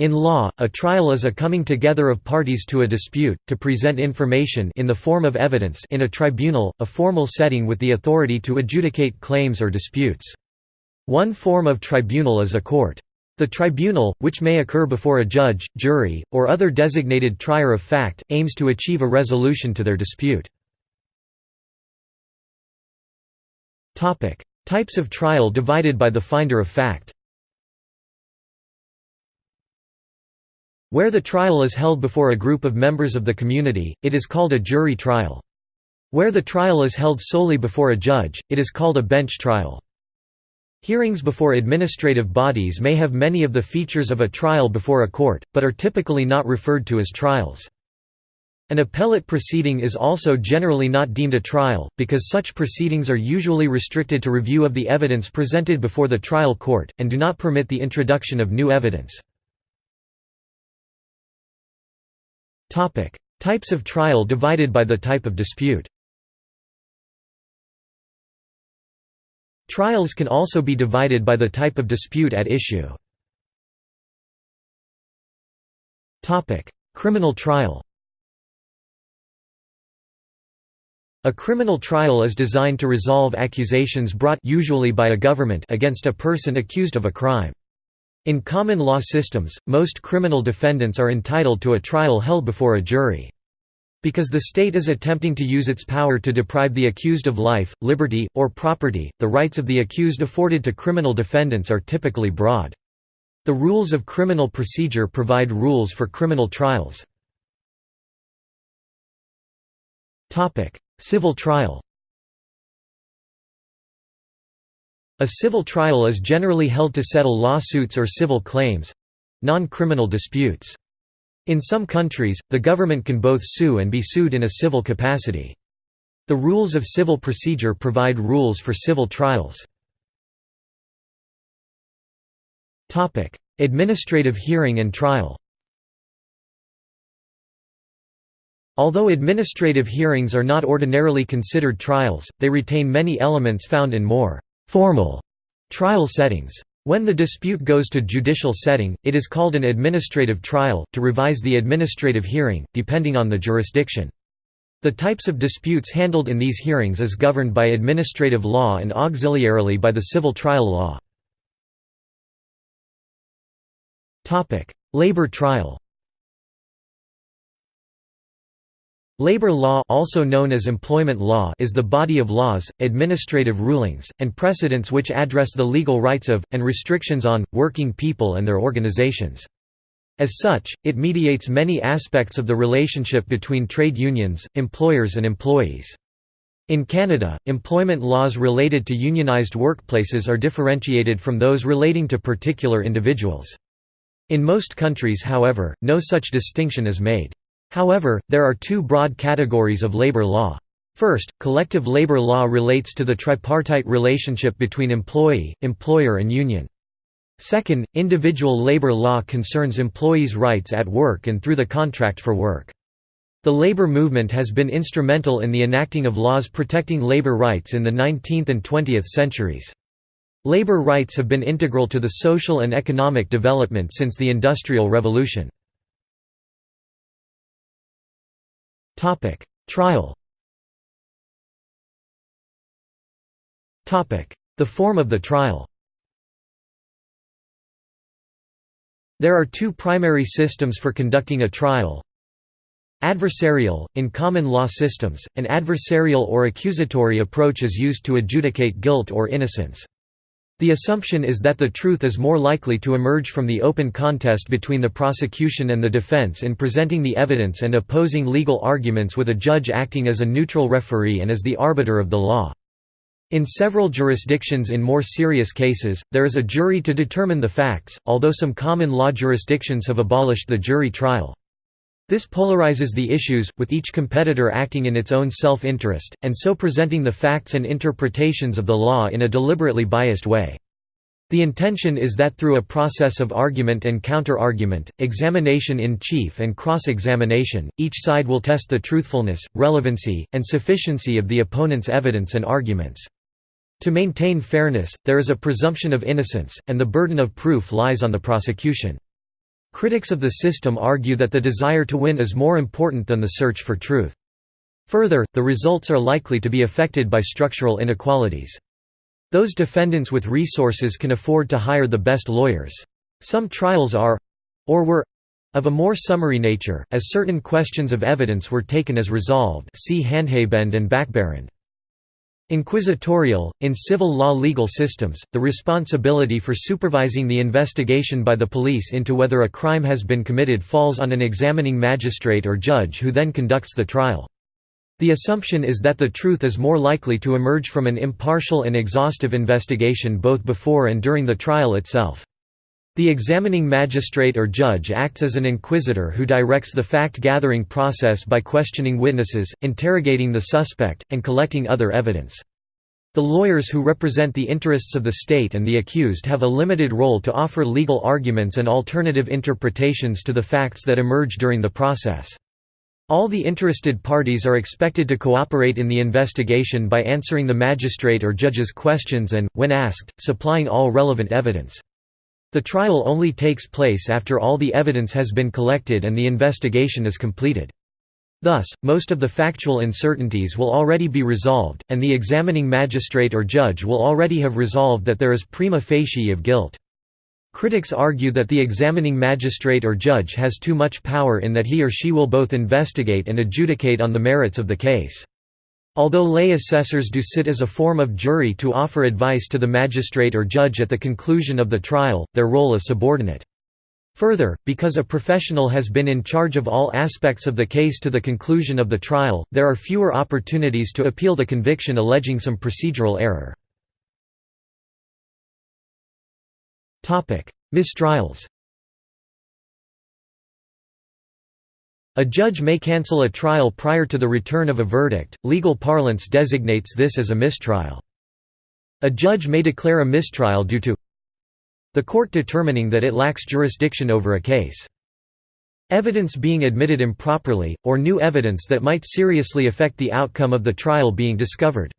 In law, a trial is a coming together of parties to a dispute, to present information in the form of evidence in a tribunal, a formal setting with the authority to adjudicate claims or disputes. One form of tribunal is a court. The tribunal, which may occur before a judge, jury, or other designated trier of fact, aims to achieve a resolution to their dispute. Types of trial divided by the finder of fact Where the trial is held before a group of members of the community, it is called a jury trial. Where the trial is held solely before a judge, it is called a bench trial. Hearings before administrative bodies may have many of the features of a trial before a court, but are typically not referred to as trials. An appellate proceeding is also generally not deemed a trial, because such proceedings are usually restricted to review of the evidence presented before the trial court, and do not permit the introduction of new evidence. Types of trial divided by the type of dispute Trials can also be divided by the type of dispute at issue. Criminal trial A criminal trial is designed to resolve accusations brought usually by a government against a person accused of a crime. In common law systems, most criminal defendants are entitled to a trial held before a jury. Because the state is attempting to use its power to deprive the accused of life, liberty, or property, the rights of the accused afforded to criminal defendants are typically broad. The rules of criminal procedure provide rules for criminal trials. Civil trial A civil trial is generally held to settle lawsuits or civil claims—non-criminal disputes. In some countries, the government can both sue and be sued in a civil capacity. The rules of civil procedure provide rules for civil trials. Administrative hearing and trial Although administrative hearings are not ordinarily considered trials, they retain many elements found in more formal trial settings. When the dispute goes to judicial setting, it is called an administrative trial, to revise the administrative hearing, depending on the jurisdiction. The types of disputes handled in these hearings is governed by administrative law and auxiliarily by the civil trial law. Labor trial Labor law also known as employment law is the body of laws, administrative rulings, and precedents which address the legal rights of, and restrictions on, working people and their organizations. As such, it mediates many aspects of the relationship between trade unions, employers and employees. In Canada, employment laws related to unionized workplaces are differentiated from those relating to particular individuals. In most countries however, no such distinction is made. However, there are two broad categories of labor law. First, collective labor law relates to the tripartite relationship between employee, employer and union. Second, individual labor law concerns employees' rights at work and through the contract for work. The labor movement has been instrumental in the enacting of laws protecting labor rights in the 19th and 20th centuries. Labor rights have been integral to the social and economic development since the Industrial Revolution. Trial. The form of the trial. There are two primary systems for conducting a trial. Adversarial – In common law systems, an adversarial or accusatory approach is used to adjudicate guilt or innocence. The assumption is that the truth is more likely to emerge from the open contest between the prosecution and the defense in presenting the evidence and opposing legal arguments with a judge acting as a neutral referee and as the arbiter of the law. In several jurisdictions in more serious cases, there is a jury to determine the facts, although some common law jurisdictions have abolished the jury trial. This polarizes the issues, with each competitor acting in its own self-interest, and so presenting the facts and interpretations of the law in a deliberately biased way. The intention is that through a process of argument and counter-argument, examination in chief and cross-examination, each side will test the truthfulness, relevancy, and sufficiency of the opponent's evidence and arguments. To maintain fairness, there is a presumption of innocence, and the burden of proof lies on the prosecution. Critics of the system argue that the desire to win is more important than the search for truth. Further, the results are likely to be affected by structural inequalities. Those defendants with resources can afford to hire the best lawyers. Some trials are—or were—of a more summary nature, as certain questions of evidence were taken as resolved see Handhabend and Backberend. Inquisitorial – In civil law legal systems, the responsibility for supervising the investigation by the police into whether a crime has been committed falls on an examining magistrate or judge who then conducts the trial. The assumption is that the truth is more likely to emerge from an impartial and exhaustive investigation both before and during the trial itself. The examining magistrate or judge acts as an inquisitor who directs the fact-gathering process by questioning witnesses, interrogating the suspect, and collecting other evidence. The lawyers who represent the interests of the state and the accused have a limited role to offer legal arguments and alternative interpretations to the facts that emerge during the process. All the interested parties are expected to cooperate in the investigation by answering the magistrate or judge's questions and, when asked, supplying all relevant evidence. The trial only takes place after all the evidence has been collected and the investigation is completed. Thus, most of the factual uncertainties will already be resolved, and the examining magistrate or judge will already have resolved that there is prima facie of guilt. Critics argue that the examining magistrate or judge has too much power in that he or she will both investigate and adjudicate on the merits of the case. Although lay assessors do sit as a form of jury to offer advice to the magistrate or judge at the conclusion of the trial, their role is subordinate. Further, because a professional has been in charge of all aspects of the case to the conclusion of the trial, there are fewer opportunities to appeal the conviction alleging some procedural error. Mistrials A judge may cancel a trial prior to the return of a verdict, legal parlance designates this as a mistrial. A judge may declare a mistrial due to the court determining that it lacks jurisdiction over a case. Evidence being admitted improperly, or new evidence that might seriously affect the outcome of the trial being discovered.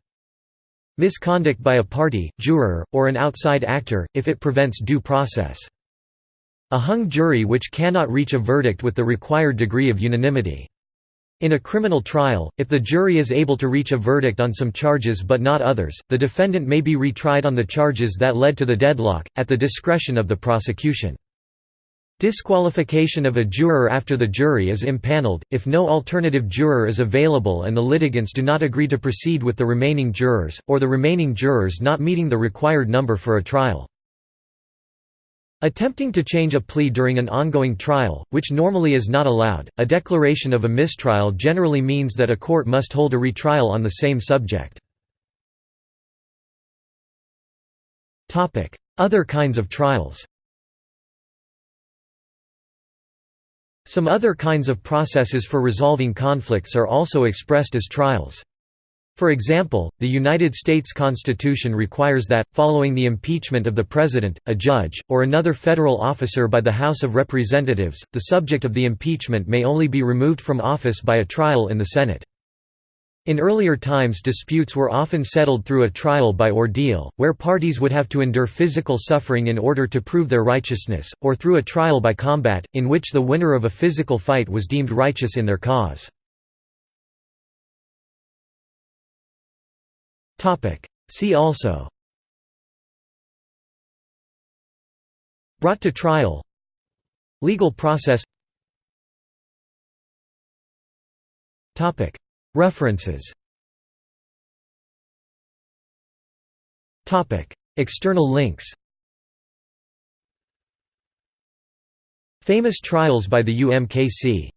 Misconduct by a party, juror, or an outside actor, if it prevents due process. A hung jury which cannot reach a verdict with the required degree of unanimity. In a criminal trial, if the jury is able to reach a verdict on some charges but not others, the defendant may be retried on the charges that led to the deadlock, at the discretion of the prosecution. Disqualification of a juror after the jury is impaneled, if no alternative juror is available and the litigants do not agree to proceed with the remaining jurors, or the remaining jurors not meeting the required number for a trial. Attempting to change a plea during an ongoing trial, which normally is not allowed, a declaration of a mistrial generally means that a court must hold a retrial on the same subject. Other kinds of trials Some other kinds of processes for resolving conflicts are also expressed as trials. For example, the United States Constitution requires that, following the impeachment of the President, a judge, or another federal officer by the House of Representatives, the subject of the impeachment may only be removed from office by a trial in the Senate. In earlier times disputes were often settled through a trial by ordeal, where parties would have to endure physical suffering in order to prove their righteousness, or through a trial by combat, in which the winner of a physical fight was deemed righteous in their cause. See also. Brought to trial. Legal process. Topic. References. Topic. External links. Famous trials by the UMKC